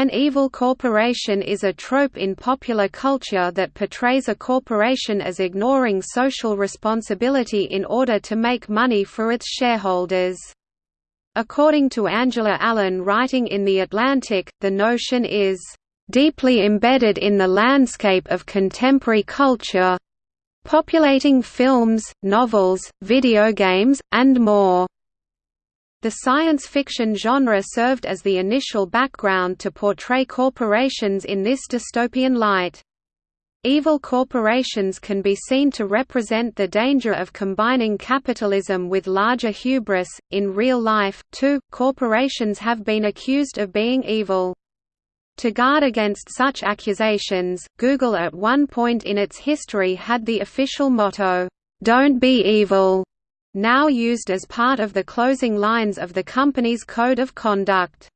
An evil corporation is a trope in popular culture that portrays a corporation as ignoring social responsibility in order to make money for its shareholders. According to Angela Allen writing in The Atlantic, the notion is, "...deeply embedded in the landscape of contemporary culture populating films, novels, video games, and more." The science fiction genre served as the initial background to portray corporations in this dystopian light. Evil corporations can be seen to represent the danger of combining capitalism with larger hubris. In real life, too, corporations have been accused of being evil. To guard against such accusations, Google at one point in its history had the official motto, "Don't be evil." Now used as part of the closing lines of the company's code of conduct.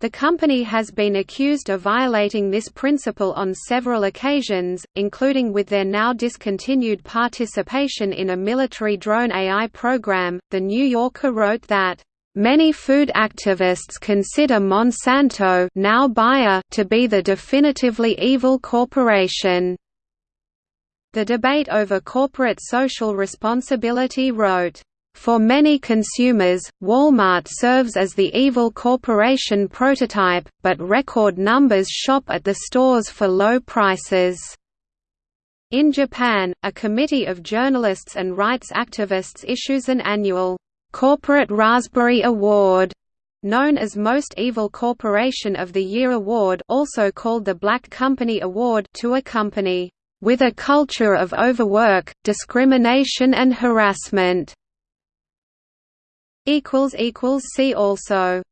The company has been accused of violating this principle on several occasions, including with their now discontinued participation in a military drone AI program. The New Yorker wrote that, Many food activists consider Monsanto now Bayer to be the definitively evil corporation. The debate over corporate social responsibility wrote, for many consumers, Walmart serves as the evil corporation prototype, but record numbers shop at the stores for low prices. In Japan, a committee of journalists and rights activists issues an annual Corporate Raspberry Award, known as Most Evil Corporation of the Year Award also called the Black Company Award to a company with a culture of overwork, discrimination and harassment. See also